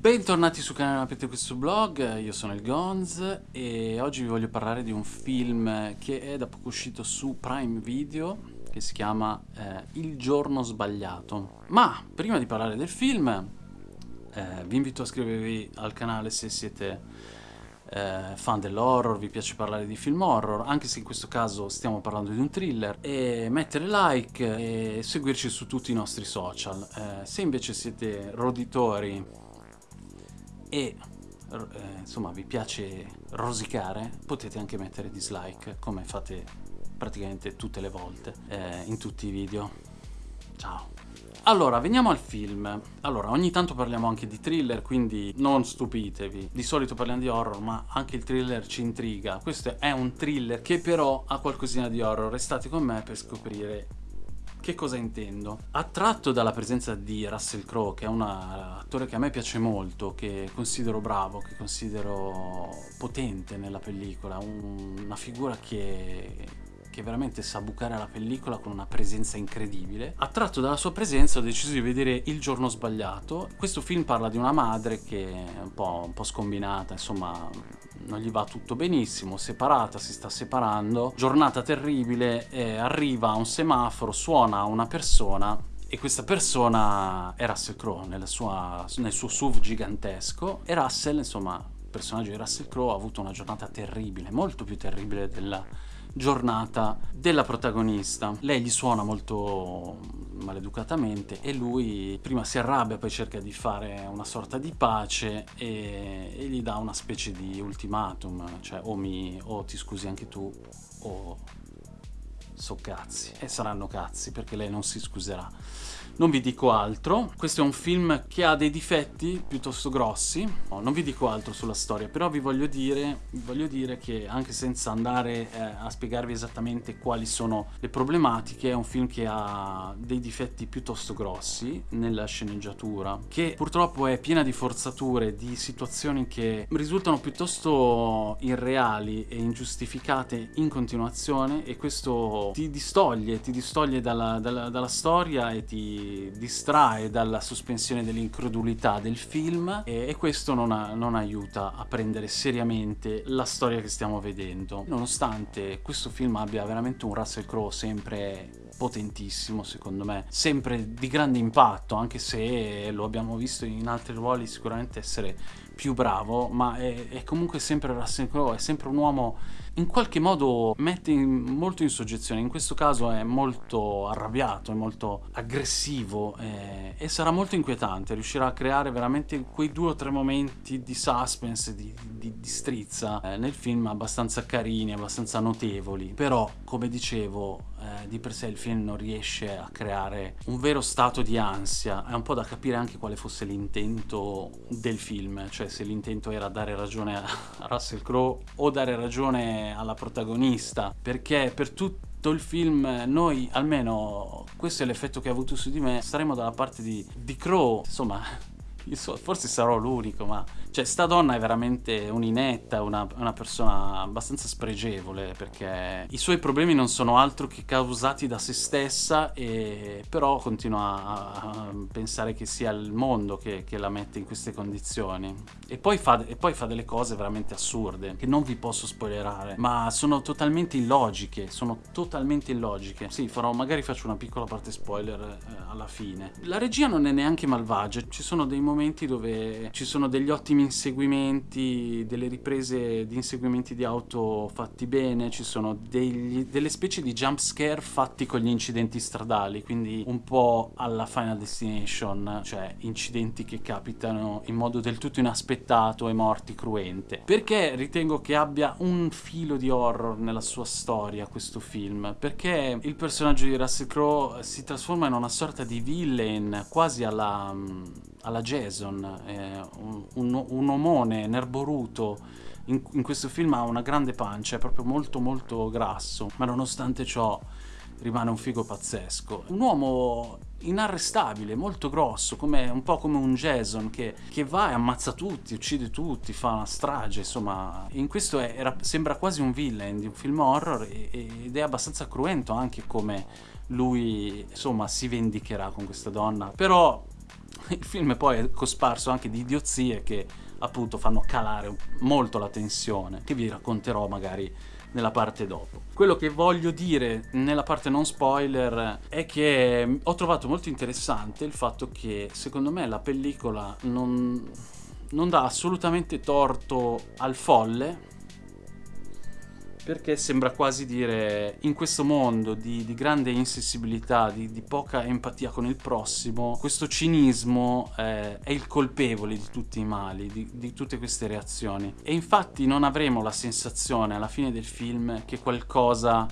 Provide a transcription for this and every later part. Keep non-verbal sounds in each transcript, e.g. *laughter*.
Bentornati sul canale Aprite questo blog, io sono il Gonz e oggi vi voglio parlare di un film che è da poco uscito su Prime Video che si chiama eh, Il giorno sbagliato. Ma prima di parlare del film eh, vi invito a iscrivervi al canale se siete eh, fan dell'horror, vi piace parlare di film horror, anche se in questo caso stiamo parlando di un thriller, e mettere like e seguirci su tutti i nostri social. Eh, se invece siete roditori e eh, insomma vi piace rosicare potete anche mettere dislike come fate praticamente tutte le volte eh, in tutti i video ciao allora, veniamo al film. Allora, ogni tanto parliamo anche di thriller, quindi non stupitevi. Di solito parliamo di horror, ma anche il thriller ci intriga. Questo è un thriller che però ha qualcosina di horror. Restate con me per scoprire che cosa intendo? Attratto dalla presenza di Russell Crowe, che è un attore che a me piace molto, che considero bravo, che considero potente nella pellicola, un, una figura che, che veramente sa bucare la pellicola con una presenza incredibile. Attratto dalla sua presenza ho deciso di vedere Il giorno sbagliato. Questo film parla di una madre che è un po', un po scombinata, insomma non gli va tutto benissimo, separata, si sta separando, giornata terribile, eh, arriva a un semaforo, suona una persona e questa persona è Russell Crowe nel suo SUV gigantesco e Russell, insomma, il personaggio di Russell Crowe ha avuto una giornata terribile, molto più terribile della giornata della protagonista. Lei gli suona molto maleducatamente e lui prima si arrabbia, poi cerca di fare una sorta di pace e, e gli dà una specie di ultimatum, cioè o, mi, o ti scusi anche tu o so cazzi. E saranno cazzi perché lei non si scuserà. Non vi dico altro, questo è un film che ha dei difetti piuttosto grossi, no, non vi dico altro sulla storia, però vi voglio dire, vi voglio dire che anche senza andare eh, a spiegarvi esattamente quali sono le problematiche, è un film che ha dei difetti piuttosto grossi nella sceneggiatura, che purtroppo è piena di forzature, di situazioni che risultano piuttosto irreali e ingiustificate in continuazione e questo ti distoglie, ti distoglie dalla, dalla, dalla storia e ti distrae dalla sospensione dell'incredulità del film e, e questo non, ha, non, aiuta a prendere seriamente la storia che stiamo vedendo. Nonostante questo film abbia veramente un Russell Crowe sempre potentissimo secondo me, sempre di grande impatto, anche se lo abbiamo visto in altri ruoli sicuramente essere più bravo, ma è, è comunque sempre Russell Crowe, è sempre un uomo in qualche modo mette in, molto in soggezione, in questo caso è molto arrabbiato, è molto aggressivo eh, e sarà molto inquietante, riuscirà a creare veramente quei due o tre momenti di suspense, di, di, di strizza eh, nel film abbastanza carini, abbastanza notevoli, però come dicevo eh, di per sé il film non riesce a creare un vero stato di ansia, è un po' da capire anche quale fosse l'intento del film, cioè se l'intento era dare ragione a *laughs* Russell Crowe o dare ragione alla protagonista, perché per tutto il film noi, almeno questo è l'effetto che ha avuto su di me, staremo dalla parte di, di Crow, insomma, forse sarò l'unico, ma cioè, sta donna è veramente un'inetta, una, una, persona abbastanza spregevole, perché i suoi problemi non sono altro che causati da se stessa, e però continua a pensare che sia il mondo che, che, la mette in queste condizioni. E poi, fa, e poi fa delle cose veramente assurde, che non vi posso spoilerare, ma sono totalmente illogiche, sono totalmente illogiche. Sì, farò, magari faccio una piccola parte spoiler eh, alla fine. La regia non è neanche malvagia, ci sono dei momenti dove ci sono degli ottimi inseguimenti, delle riprese di inseguimenti di auto fatti bene, ci sono degli, delle specie di jump scare fatti con gli incidenti stradali, quindi un po' alla Final Destination, cioè incidenti che capitano in modo del tutto inaspettato e morti cruente. Perché ritengo che abbia un filo di horror nella sua storia questo film? Perché il personaggio di Russell Crowe si trasforma in una sorta di villain quasi alla alla Jason, eh, un, un, un, omone nerboruto, in, in, questo film ha una grande pancia, è proprio molto molto grasso, ma nonostante ciò rimane un figo pazzesco. Un uomo inarrestabile, molto grosso, come, un po' come un Jason che, che, va e ammazza tutti, uccide tutti, fa una strage, insomma. In questo è, era, sembra quasi un villain di un film horror ed è abbastanza cruento anche come lui, insomma, si vendicherà con questa donna. Però *laughs* il film poi è cosparso anche di idiozie che appunto fanno calare molto la tensione, che vi racconterò magari nella parte dopo. Quello che voglio dire nella parte non spoiler è che ho trovato molto interessante il fatto che secondo me la pellicola non, non dà assolutamente torto al folle perché sembra quasi dire in questo mondo di, di grande insensibilità, di, di, poca empatia con il prossimo, questo cinismo eh, è il colpevole di tutti i mali, di, di tutte queste reazioni. E infatti non avremo la sensazione alla fine del film che qualcosa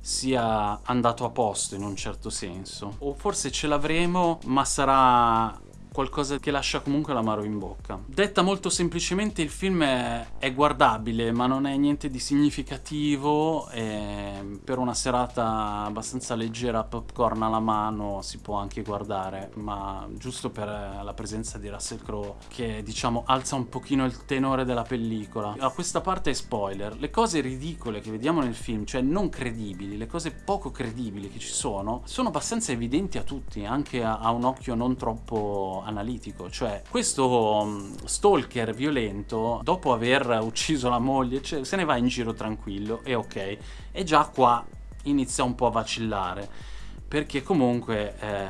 sia andato a posto in un certo senso. O forse ce l'avremo, ma sarà qualcosa che lascia comunque l'amaro in bocca. Detta molto semplicemente il film è, è guardabile ma non è niente di significativo per una serata abbastanza leggera popcorn alla mano si può anche guardare ma giusto per la presenza di Russell Crowe che diciamo alza un pochino il tenore della pellicola. A questa parte è spoiler, le cose ridicole che vediamo nel film, cioè non credibili, le cose poco credibili che ci sono, sono abbastanza evidenti a tutti, anche a, a un occhio non troppo analitico, cioè questo mm, stalker violento, dopo aver ucciso la moglie, cioè, se ne va in giro tranquillo e ok, e già qua inizia un po' a vacillare perché comunque, eh,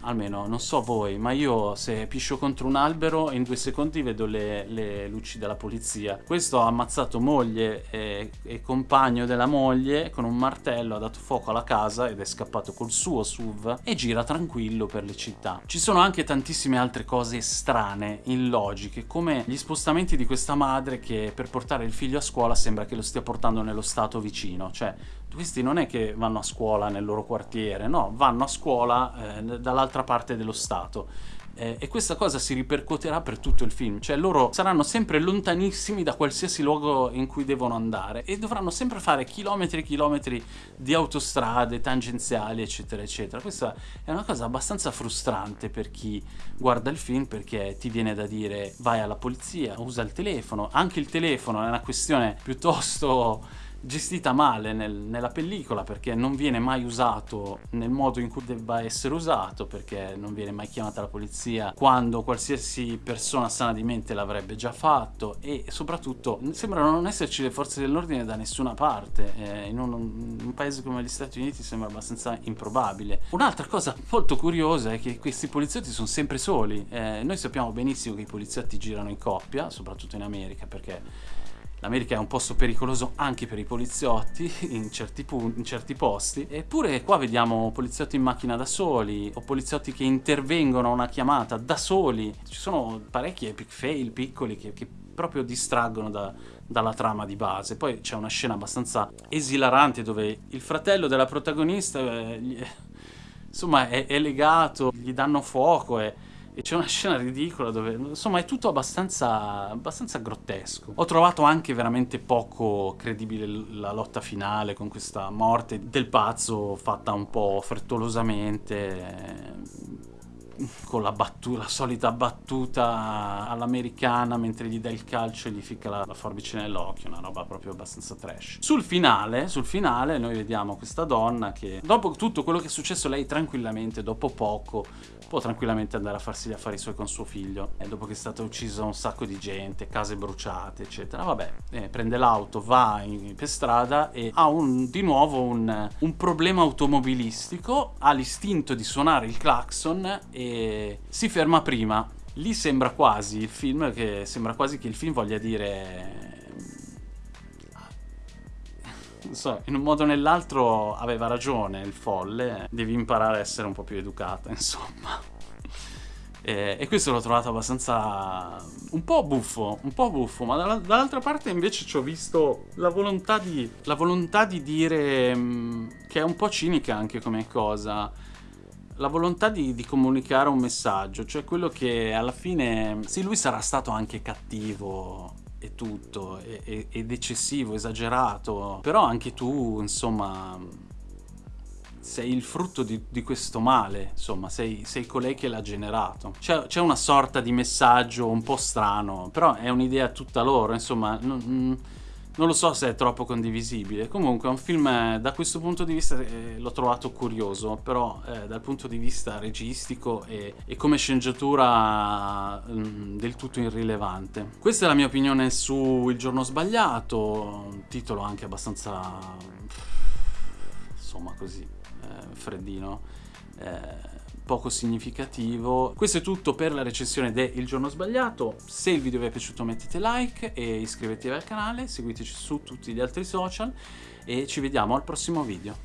almeno non so voi, ma io se piscio contro un albero in due secondi vedo le, le luci della polizia. Questo ha ammazzato moglie e, e, compagno della moglie con un martello, ha dato fuoco alla casa ed è scappato col suo SUV e gira tranquillo per le città. Ci sono anche tantissime altre cose strane, illogiche, come gli spostamenti di questa madre che per portare il figlio a scuola sembra che lo stia portando nello stato vicino, cioè questi non è che vanno a scuola nel loro quartiere, no, vanno a scuola eh, dall'altra parte dello Stato. Eh, e questa cosa si ripercuoterà per tutto il film, cioè loro saranno sempre lontanissimi da qualsiasi luogo in cui devono andare e dovranno sempre fare chilometri e chilometri di autostrade, tangenziali, eccetera, eccetera. Questa è una cosa abbastanza frustrante per chi guarda il film perché ti viene da dire vai alla polizia, usa il telefono, anche il telefono è una questione piuttosto gestita male nel, nella pellicola perché non viene mai usato nel modo in cui debba essere usato perché non viene mai chiamata la polizia quando qualsiasi persona sana di mente l'avrebbe già fatto e soprattutto sembra non esserci le forze dell'ordine da nessuna parte eh, in un, un, paese come gli Stati Uniti sembra abbastanza improbabile. Un'altra cosa molto curiosa è che questi poliziotti sono sempre soli eh, noi sappiamo benissimo che i poliziotti girano in coppia soprattutto in America perché L'America è un posto pericoloso anche per i poliziotti *laughs* in certi, in certi, posti. Eppure qua vediamo poliziotti in macchina da soli o poliziotti che intervengono a una chiamata da soli. Ci sono parecchi epic fail piccoli che, che proprio distraggono da, dalla trama di base. Poi c'è una scena abbastanza esilarante dove il fratello della protagonista eh, gli, *laughs* insomma è, è, legato, gli danno fuoco e e c'è una scena ridicola dove, insomma, è tutto abbastanza, abbastanza grottesco. Ho trovato anche veramente poco credibile la lotta finale con questa morte del pazzo fatta un po' frettolosamente con la, battuta, la solita battuta all'americana mentre gli dà il calcio e gli ficca la, la forbice nell'occhio, una roba proprio abbastanza trash. Sul finale, sul finale noi vediamo questa donna che dopo tutto quello che è successo lei tranquillamente, dopo poco, può tranquillamente andare a farsi gli affari suoi con suo figlio e dopo che è stata uccisa un sacco di gente, case bruciate eccetera, vabbè, eh, prende l'auto, va in, per strada e ha un, di nuovo un, un problema automobilistico, ha l'istinto di suonare il clacson e si ferma prima. Lì sembra quasi il film che sembra quasi che il film voglia dire non so, in un modo o nell'altro aveva ragione il folle, devi imparare a essere un po' più educata, *laughs* insomma. E, e questo l'ho trovato abbastanza un po' buffo, un po' buffo, ma dall'altra parte invece ci ho visto la volontà di, la volontà di dire mh, mm, che è un po' cinica anche come cosa la volontà di, di, comunicare un messaggio, cioè quello che alla fine, sì lui sarà stato anche cattivo e tutto, e, ed eccessivo, esagerato, però anche tu insomma sei il frutto di, di questo male, insomma sei, sei, colei che l'ha generato. C'è, una sorta di messaggio un po' strano, però è un'idea tutta loro, insomma... Non, non lo so se è troppo condivisibile. Comunque è un film eh, da questo punto di vista eh, l'ho trovato curioso, però eh, dal punto di vista registico e, e come sceneggiatura mh, mm, del tutto irrilevante. Questa è la mia opinione su Il giorno sbagliato, un titolo anche abbastanza insomma così, eh, freddino. Eh, poco significativo. Questo è tutto per la recensione de Il giorno sbagliato. Se il video vi è piaciuto mettete like e iscrivetevi al canale, seguiteci su tutti gli altri social e ci vediamo al prossimo video.